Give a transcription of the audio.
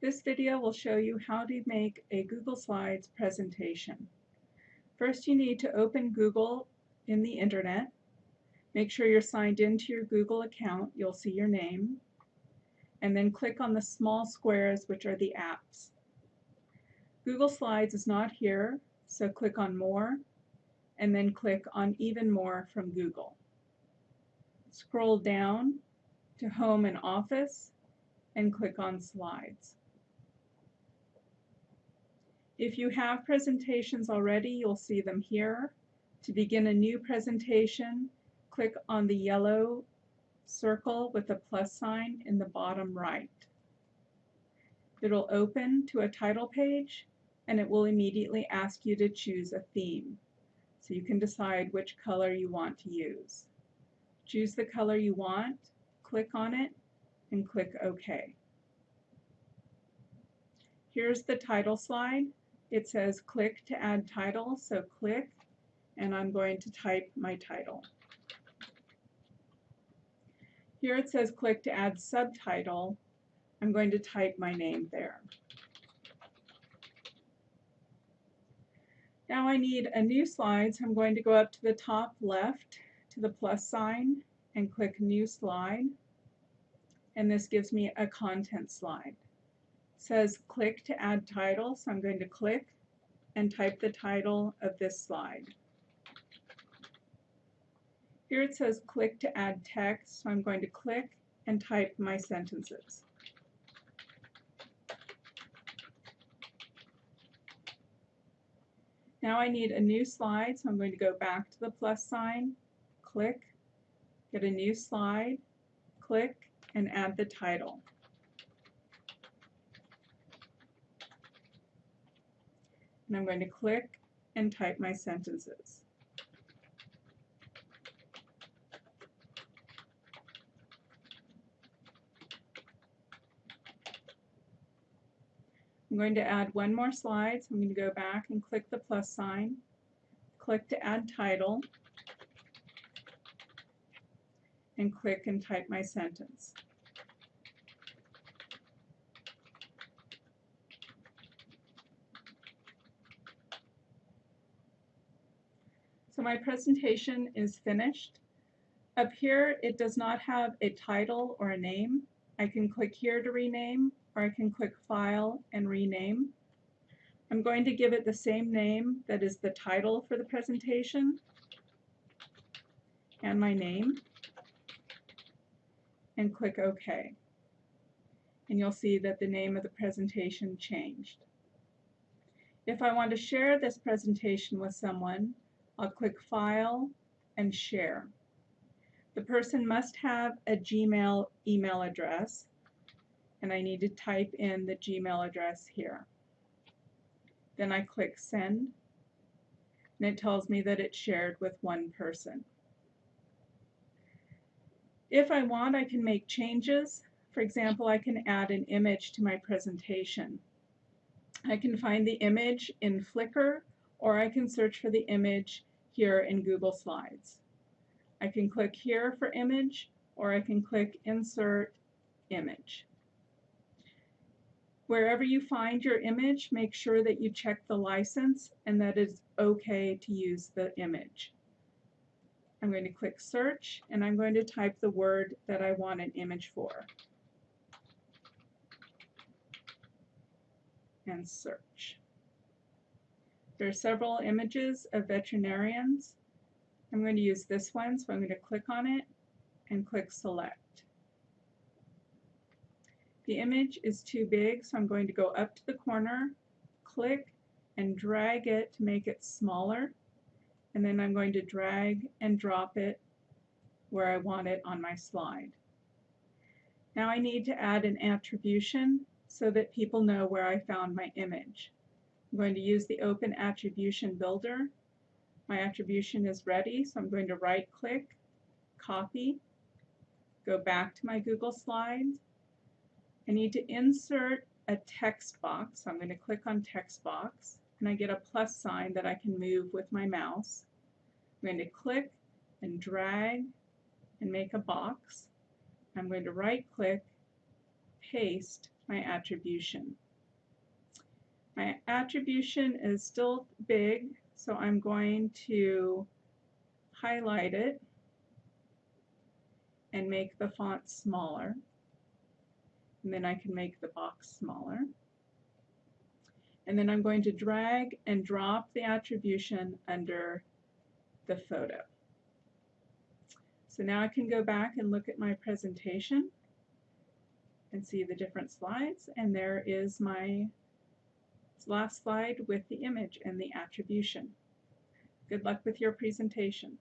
This video will show you how to make a Google Slides presentation. First you need to open Google in the internet. Make sure you're signed into your Google account. You'll see your name. And then click on the small squares which are the apps. Google Slides is not here, so click on More and then click on Even More from Google. Scroll down to Home and Office and click on Slides. If you have presentations already, you'll see them here. To begin a new presentation, click on the yellow circle with the plus sign in the bottom right. It'll open to a title page and it will immediately ask you to choose a theme. So you can decide which color you want to use. Choose the color you want, click on it, and click OK. Here's the title slide it says click to add title, so click, and I'm going to type my title. Here it says click to add subtitle. I'm going to type my name there. Now I need a new slide, so I'm going to go up to the top left to the plus sign and click New Slide. And this gives me a content slide says click to add title, so I'm going to click and type the title of this slide. Here it says click to add text, so I'm going to click and type my sentences. Now I need a new slide, so I'm going to go back to the plus sign, click, get a new slide, click, and add the title. And I'm going to click and type my sentences. I'm going to add one more slide, so I'm going to go back and click the plus sign, click to add title, and click and type my sentence. So my presentation is finished. Up here it does not have a title or a name. I can click here to rename or I can click File and Rename. I'm going to give it the same name that is the title for the presentation and my name and click OK. And you'll see that the name of the presentation changed. If I want to share this presentation with someone, I'll click File and Share. The person must have a Gmail email address and I need to type in the Gmail address here. Then I click Send and it tells me that it's shared with one person. If I want, I can make changes. For example, I can add an image to my presentation. I can find the image in Flickr or I can search for the image here in Google Slides. I can click here for image or I can click insert image. Wherever you find your image, make sure that you check the license and that it's okay to use the image. I'm going to click search and I'm going to type the word that I want an image for. And search. There are several images of veterinarians. I'm going to use this one, so I'm going to click on it and click select. The image is too big, so I'm going to go up to the corner, click, and drag it to make it smaller. And then I'm going to drag and drop it where I want it on my slide. Now I need to add an attribution so that people know where I found my image. I'm going to use the Open Attribution Builder. My attribution is ready, so I'm going to right click, copy, go back to my Google Slides. I need to insert a text box, so I'm going to click on text box and I get a plus sign that I can move with my mouse. I'm going to click and drag and make a box. I'm going to right click, paste, my attribution. My attribution is still big, so I'm going to highlight it and make the font smaller. And then I can make the box smaller. And then I'm going to drag and drop the attribution under the photo. So now I can go back and look at my presentation and see the different slides and there is my last slide with the image and the attribution. Good luck with your presentation.